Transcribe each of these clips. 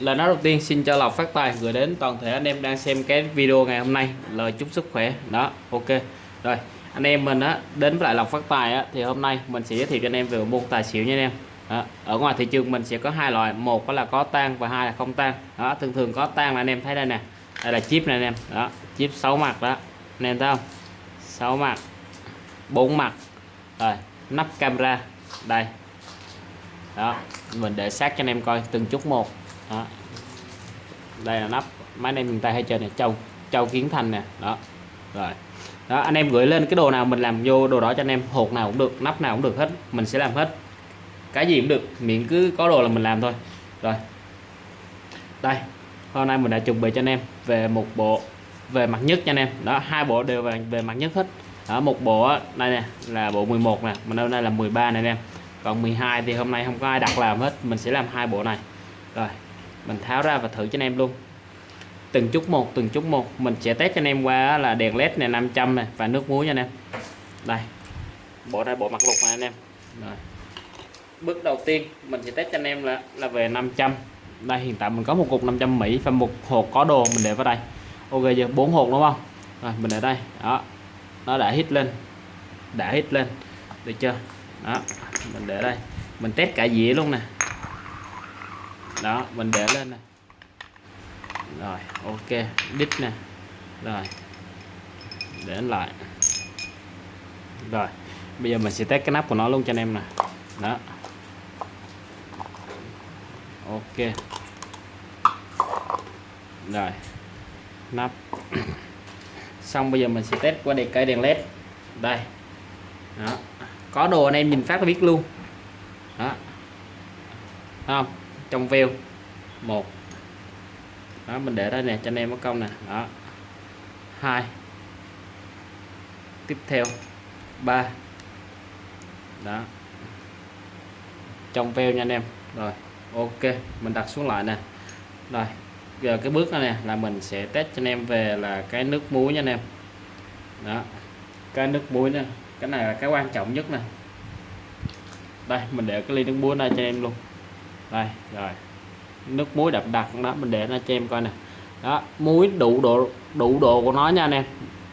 Lời nói đầu tiên, xin cho lọc phát tài, gửi đến toàn thể anh em đang xem cái video ngày hôm nay. Lời chúc sức khỏe. Đó, ok. Rồi, anh em mình á, đến với lại lọc phát tài á, thì hôm nay mình sẽ giới thiệu cho anh em về môn tài xỉu nha anh em. Đó. ở ngoài thị trường mình sẽ có hai loại. Một đó là có tan và hai là không tan đó, thường thường có tan là anh em thấy đây nè. Đây là chip này anh em. Đó, chip 6 mặt đó. Anh em thấy không? 6 mặt, bốn mặt. Rồi, nắp camera. Đây. Đó, mình để sát cho anh em coi từng chút một đó. đây là nắp. Máy này mình miền tây hay chơi này châu châu kiến thành nè. Đó. Rồi. Đó anh em gửi lên cái đồ nào mình làm vô đồ đó cho anh em. Hột nào cũng được nắp nào cũng được hết. Mình sẽ làm hết. Cái gì cũng được miễn cứ có đồ là mình làm thôi. Rồi. Đây hôm nay mình đã chuẩn bị cho anh em về một bộ về mặt nhất cho anh em. Đó hai bộ đều về, về mặt nhất hết. Ở một bộ đây nè là bộ 11 nè. Mình hôm nay là 13 này anh em. Còn 12 thì hôm nay không có ai đặt làm hết. Mình sẽ làm hai bộ này. Rồi mình tháo ra và thử cho anh em luôn. Từng chút một, từng chút một. Mình sẽ test cho anh em qua là đèn led này 500 này và nước muối nha anh em. Đây, bỏ ra bộ mặt lục này anh em. Rồi. Bước đầu tiên, mình sẽ test cho anh em là là về 500 đây, hiện tại mình có một cục 500 Mỹ và một hộp có đồ mình để vào đây. Ok giờ bốn hộp đúng không? Rồi, mình để đây. Đó. Nó đã hít lên. Đã hít lên. Được chưa? Đó, mình để đây. Mình test cả dĩa luôn nè đó, mình để lên này. Rồi, ok, đít nè. Rồi, để lại. Rồi, bây giờ mình sẽ test cái nắp của nó luôn cho anh em nè. Đó. Ok. Rồi, nắp. Xong, bây giờ mình sẽ test qua đèn cây đèn led. Đây. Đó. Có đồ anh em nhìn phát là biết luôn. Đó. Không? Trong veo. Một. Đó, mình để đây nè, cho anh em có công nè. Đó. Hai. Tiếp theo. Ba. Đó. Trong veo nha anh em. Rồi, ok, mình đặt xuống lại nè. Rồi, giờ cái bước này nè, là mình sẽ test cho anh em về là cái nước muối nha anh em. Đó. Cái nước muối nè. Cái này là cái quan trọng nhất nè. Đây, mình để cái ly nước muối này cho anh em luôn đây rồi. Nước muối đậm đặc đó mình để nó cho em coi nè. Đó muối đủ độ đủ độ của nó nha anh em.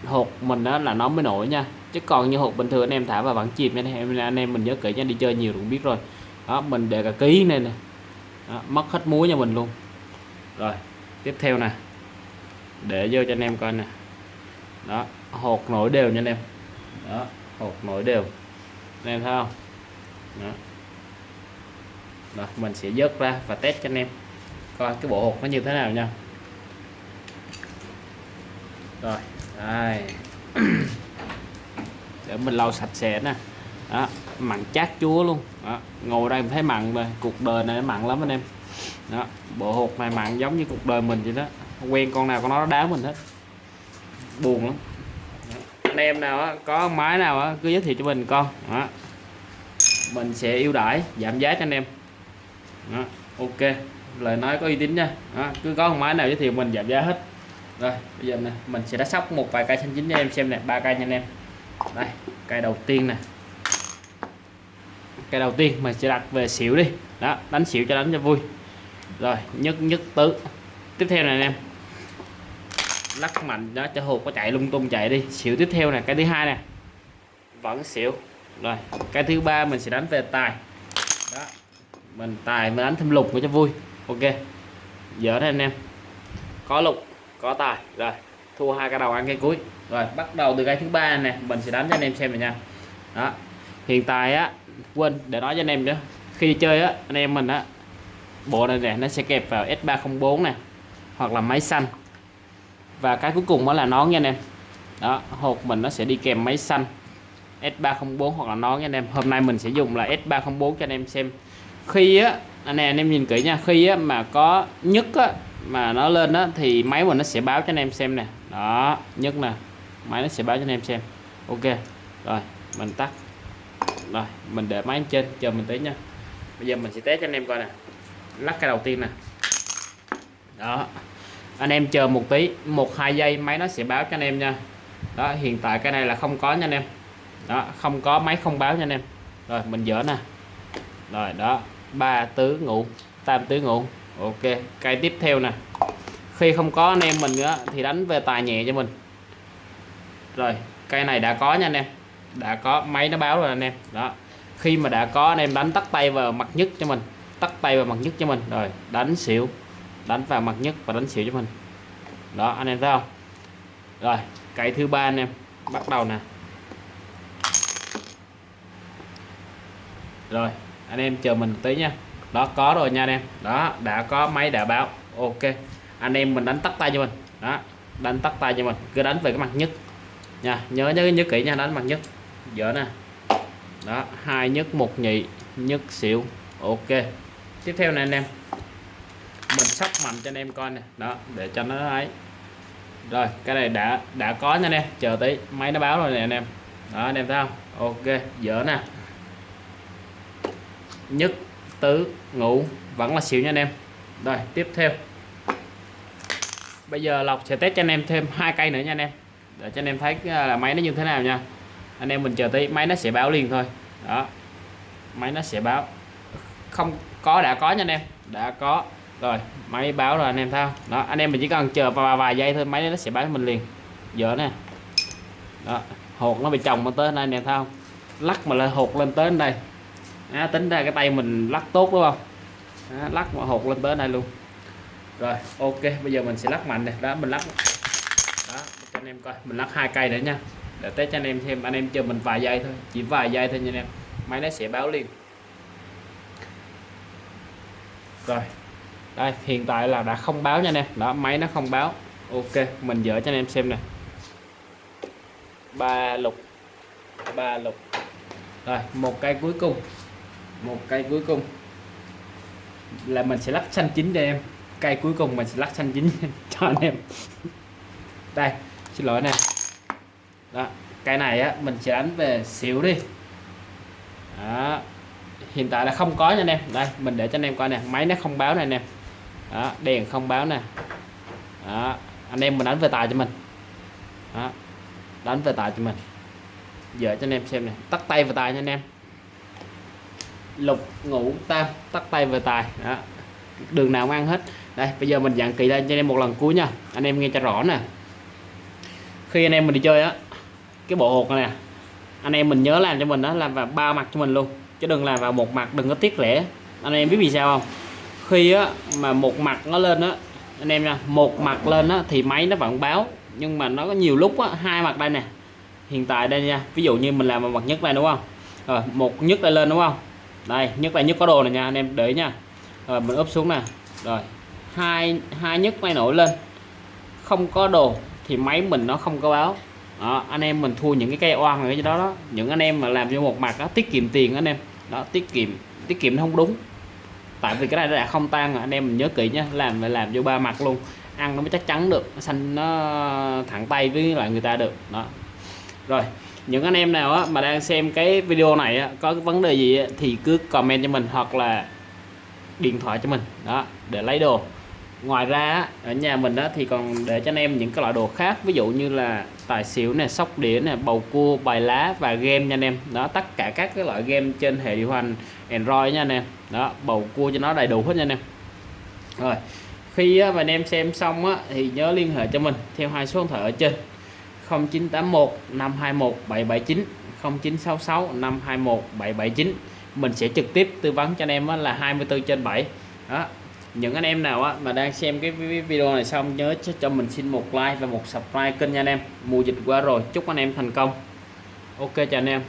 Hột mình đó là nó mới nổi nha. Chứ còn như hột bình thường anh em thả vào vẫn chìm nha anh em anh em mình nhớ kỹ nha đi chơi nhiều cũng biết rồi. Đó mình để cả ký này nè. Đó, mất hết muối cho mình luôn. Rồi tiếp theo nè. Để vô cho anh em coi nè. Đó hột nổi đều nha anh em. Đó hột nổi đều. Anh em thấy không? Đó. Rồi, mình sẽ dớt ra và test cho anh em. Coi cái bộ hột nó như thế nào nha. Rồi đây. Để mình lau sạch sẽ nè. Đó mặn chát chúa luôn. Đó. ngồi đây mình thấy mặn rồi cuộc đời này mặn lắm anh em. Đó bộ hột này mặn giống như cuộc đời mình vậy đó. Quen con nào con nó đá mình hết. Buồn lắm. Đó. anh em nào á, có máy nào á, cứ giới thiệu cho mình con đó. mình sẽ ưu đãi giảm giá cho anh em đó. ok. Lời nói có uy tín nha. Đó. cứ có con máy nào giới thiệu mình, giảm giá hết. Rồi, bây giờ này mình sẽ đã sóc một vài cây xanh chín cho em xem nè, ba cây nha anh em. Đây, cây đầu tiên nè. Cây đầu tiên, mình sẽ đặt về xỉu đi. Đó, đánh xỉu cho đánh cho vui. Rồi, nhất nhất tứ. Tiếp theo này anh em. Lắc mạnh đó, cho hột có chạy lung tung chạy đi. Xỉu tiếp theo này cái thứ hai nè. Vẫn xỉu. Rồi, cái thứ ba mình sẽ đánh về tài. Đó mình tài mình đánh thêm lục cho vui. Ok. Giờ đây anh em. Có lục, có tài. Rồi, thua hai cái đầu ăn cái cuối. Rồi, bắt đầu từ cái thứ ba này mình sẽ đánh cho anh em xem này nha. Đó. Hiện tại á, quên, để nói cho anh em nữa. Khi chơi á, anh em mình á, bộ này nè, nó sẽ kẹp vào S304 này hoặc là máy xanh. Và cái cuối cùng đó là nón nha anh em. Đó, hộp mình nó sẽ đi kèm máy xanh S304 hoặc là nón nha anh em. Hôm nay mình sẽ dùng là S304 cho anh em xem khi á à, anh em anh em nhìn kỹ nha. Khi á mà có nhất á, mà nó lên á, thì máy mình nó sẽ báo cho anh em xem nè. Đó nhất nè. Máy nó sẽ báo cho anh em xem. Ok, rồi, mình tắt. Rồi, mình để máy trên, chờ mình tí nha. Bây giờ mình sẽ test cho anh em coi nè. Lắc cái đầu tiên nè. Đó, anh em chờ một tí, một, hai giây máy nó sẽ báo cho anh em nha. Đó, hiện tại cái này là không có nha anh em. Đó, không có, máy không báo nha anh em. Rồi, mình dỡ nè. Rồi, đó ba tứ ngủ tam tứ ngủ ok cây tiếp theo nè. Khi không có anh em mình nữa thì đánh về tài nhẹ cho mình. Rồi cây này đã có nha anh em. Đã có, máy nó báo rồi anh em. Đó. Khi mà đã có anh em đánh tắt tay vào mặt nhất cho mình, tắt tay vào mặt nhất cho mình. Rồi, đánh xỉu. Đánh vào mặt nhất và đánh xỉu cho mình. Đó, anh em thấy không? Rồi cây thứ ba anh em. Bắt đầu nè. Rồi anh em chờ mình tí nha. Đó, có rồi nha anh em. Đó, đã có máy đã báo. Ok. Anh em mình đánh tắt tay cho mình. Đó, đánh tắt tay cho mình. Cứ đánh về cái mặt nhất. Nha, nhớ nhớ nhớ kỹ nha, đánh mặt nhất. Dở nè. Đó, hai nhất một nhị nhất xỉu. Ok. Tiếp theo này anh em. Mình sắp mạnh cho anh em coi nè. Đó, để cho nó ấy. Rồi, cái này đã đã có nha anh em. Chờ tí. Máy nó báo rồi nè anh em. Đó, anh em thấy không? Ok, dở nè nhất tứ ngũ vẫn là xỉu nha anh em. Rồi tiếp theo. Bây giờ lọc sẽ test cho anh em thêm hai cây nữa nha anh em. Để cho anh em thấy à, là máy nó như thế nào nha. Anh em mình chờ tí máy nó sẽ báo liền thôi. Đó. Máy nó sẽ báo. Không có đã có nha anh em. Đã có. Rồi máy báo rồi anh em thao. đó anh em mình chỉ cần chờ vài, vài giây thôi máy nó sẽ báo mình liền. Giờ nè. Đó hột nó bị chồng lên tới đây anh em thao lắc mà lên hột lên tới đây à, tính ra cái tay mình lắc tốt đúng không? À, lắc mà hột lên tới đây luôn. Rồi ok bây giờ mình sẽ lắc mạnh này. Đó mình lắc. Đó cho anh em coi. Mình lắc hai cây nữa nha. Để test cho anh em thêm. Anh em chờ mình vài giây thôi. Chỉ vài giây thôi nha anh em. Máy nó sẽ báo liền. Rồi. Đây hiện tại là đã không báo nha anh em. Đó máy nó không báo. Ok mình dỡ cho anh em xem nè. Ba lục. Ba lục. Rồi một cây cuối cùng một cây cuối cùng. Là mình sẽ lắc xanh chín cho em. Cây cuối cùng mình sẽ lắc xanh chín cho anh em. Đây xin lỗi nè. Đó cái này á mình sẽ đánh về xỉu đi. Đó. hiện tại là không có nha anh em. Đây mình để cho anh em coi nè. Máy nó không báo này anh em. Đó, đèn không báo nè. Đó. anh em mình đánh về tài cho mình. Đó. đánh về tài cho mình. Giờ cho anh em xem nè. Tắt tay về tài nha anh em lục ngũ tam, tắt tay về tài. Đó. đường nào cũng ăn hết. Đây, bây giờ mình dặn kỹ lên cho anh em một lần cuối nha. Anh em nghe cho rõ nè. Khi anh em mình đi chơi á, cái bộ hột này nè, anh em mình nhớ làm cho mình đó làm vào ba mặt cho mình luôn. Chứ đừng làm vào một mặt, đừng có tiếc rẻ anh em biết vì sao không? Khi á, mà một mặt nó lên á, anh em nha, một mặt lên á thì máy nó vẫn báo. Nhưng mà nó có nhiều lúc á, hai mặt đây nè. Hiện tại đây nha, ví dụ như mình làm một mặt nhất đây, đúng không? Rồi, một nhất đây lên, đúng không? Đây nhất là nhất có đồ này nha anh em để nha. Rồi mình úp xuống nè. Rồi hai hai nhất máy nổi lên. Không có đồ thì máy mình nó không có báo. Đó, anh em mình thua những cái cây oan ở cái đó đó. Những anh em mà làm cho một mặt đó tiết kiệm tiền anh em. Đó tiết kiệm tiết kiệm nó không đúng. Tại vì cái này đã không tan anh em mình nhớ kỹ nhé làm phải làm vô ba mặt luôn. Ăn nó mới chắc chắn được xanh nó thẳng tay với lại người ta được. Đó. Rồi những anh em nào á, mà đang xem cái video này á, có cái vấn đề gì á, thì cứ comment cho mình hoặc là điện thoại cho mình. Đó để lấy đồ. Ngoài ra ở nhà mình đó thì còn để cho anh em những cái loại đồ khác. Ví dụ như là tài xỉu này sóc đĩa này bầu cua bài lá và game nha anh em. Đó tất cả các cái loại game trên hệ điều hành Android nha anh em. Đó bầu cua cho nó đầy đủ hết nha anh em. Rồi khi mà anh em xem xong á, thì nhớ liên hệ cho mình theo hai số điện thoại ở trên. 0981 521 779 0966 521 779 mình sẽ trực tiếp tư vấn cho anh em là 24 trên 7 đó. Những anh em nào mà đang xem cái video này xong, nhớ cho mình xin một like và một subscribe kênh nha anh em. Mùa dịch qua rồi, chúc anh em thành công. Ok, chào anh em.